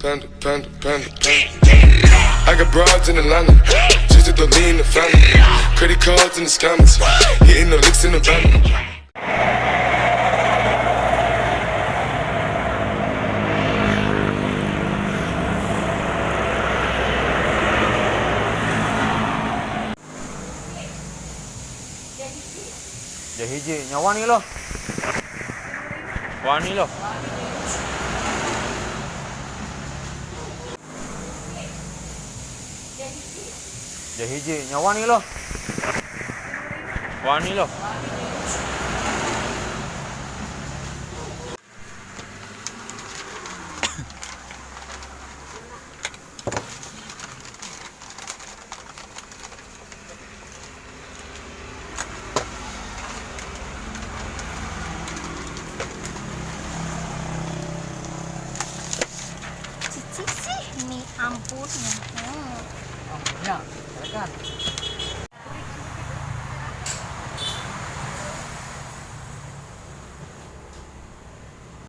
Panda, panda, panda, panda. I got broads in Atlanta, just to lean the family. Credit cards in the scammers, hitting the licks in the van. Dia hiji nyawa ni lo. Wani lo. Dia hiji nyawa ni lo. Wani lo. Cici sih nih. 上，给他干了。